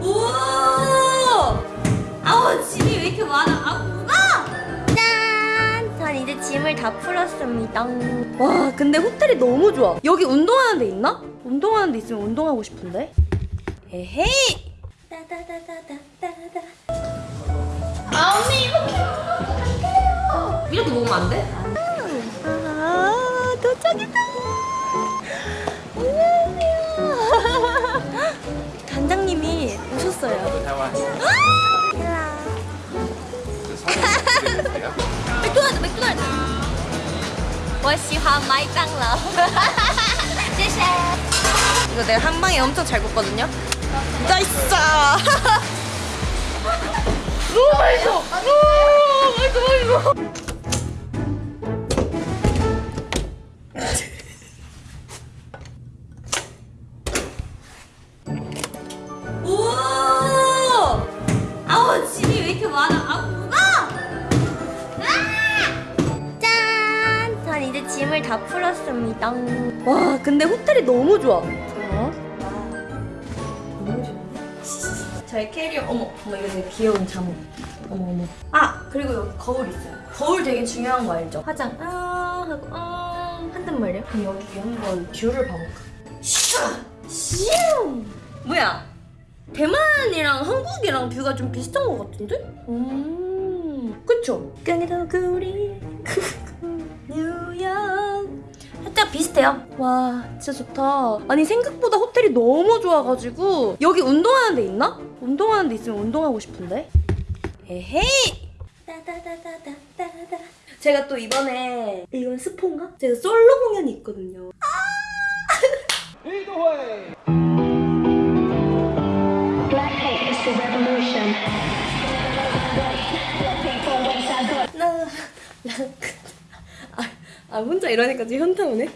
오! 아우 짐이 왜 이렇게 많아? 아 뭐가? 짠! 전 이제 짐을 다 풀었습니다. 와 근데 호텔이 너무 좋아. 여기 운동하는 데 있나? 운동하는 데 있으면 운동하고 싶은데. 에헤이! 따다다다다다다. 아 언니 이렇게 어떡해요? 이렇게 먹으면 안 돼? 아 도착이다. 我喜欢麦当劳谢谢 이거 내가 한 방에 엄청 잘 굽거든요 나이스 너무 맛있어 오, 맛있어 맛있어 다 풀었습니다. 와 근데 호텔이 너무 좋아. 어? 너무 좋아. 저의 캐리어 어머 어머 이거 되게 귀여운 잠옷. 어머 어머. 아 그리고 여기 거울 있어요. 거울 되게 중요한 거 알죠? 화장 아 하고 아 한단 말이야. 그럼 여기 한번 view를 봐볼까? 슈! 슈! 뭐야? 대만이랑 한국이랑 view가 좀 비슷한 것 같은데? 음, 그쵸? 깡이더구리 뉴욕 살짝 비슷해요. 와, 진짜 좋다. 아니 생각보다 호텔이 너무 좋아가지고 여기 운동하는 데 있나? 운동하는 데 있으면 운동하고 싶은데. 에헤이. 따다다다다다다. 제가 또 이번에 이건 스폰가? 제가 솔로 공연이 있거든요. 아, 아 혼자 이러니까 지금 현타 오네.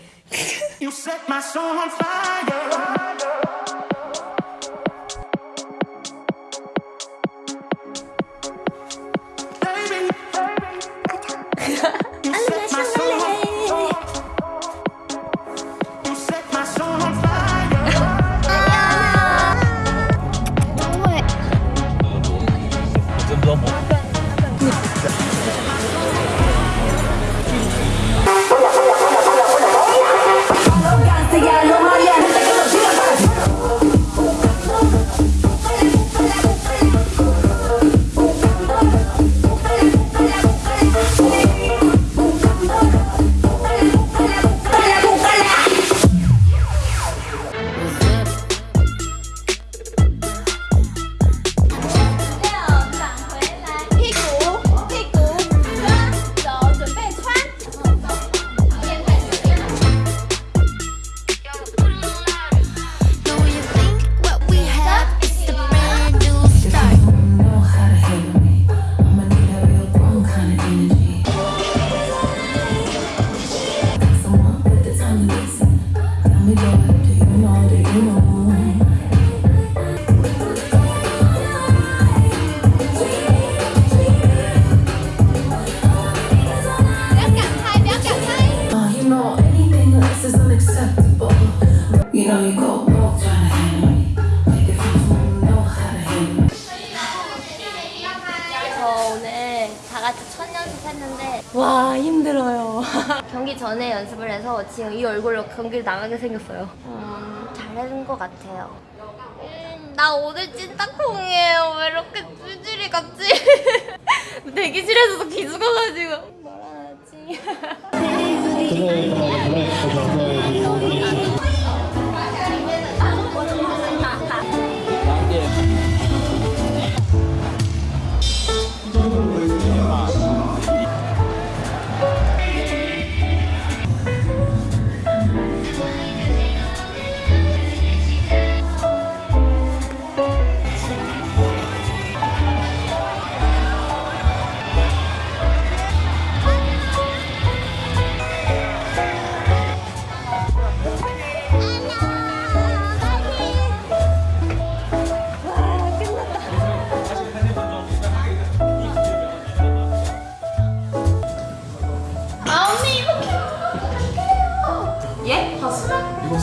와 힘들어요. 경기 전에 연습을 해서 지금 이 얼굴로 경기를 나가게 생겼어요. 음, 잘하는 것 같아요. 음, 나 오늘 찐따콩이에요. 왜 이렇게 찌질이 같지? 대기실에서도 기죽어가지고 뭐라 하지?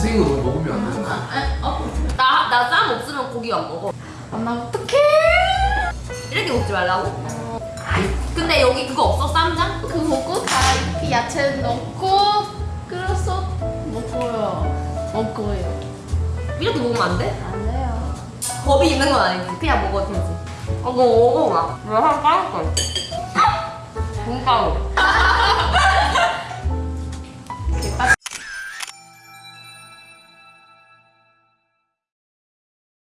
생긴 거 너무 먹으면 안 되잖아. 어? 나 나 쌈 없으면 고기 안 먹어. 아, 나 어떡해 이렇게 먹지 말라고? 근데 여기 그거 없어? 쌈장? 그 먹고 다 이렇게 야채 넣고 끓여서 먹어요 먹어요 이렇게 먹으면 안 돼? 안 돼요 겁이 있는 건 아니지. 그냥 먹어도 되지. 어, 너 먹어봐. 내가 까줄 거야. 분가루.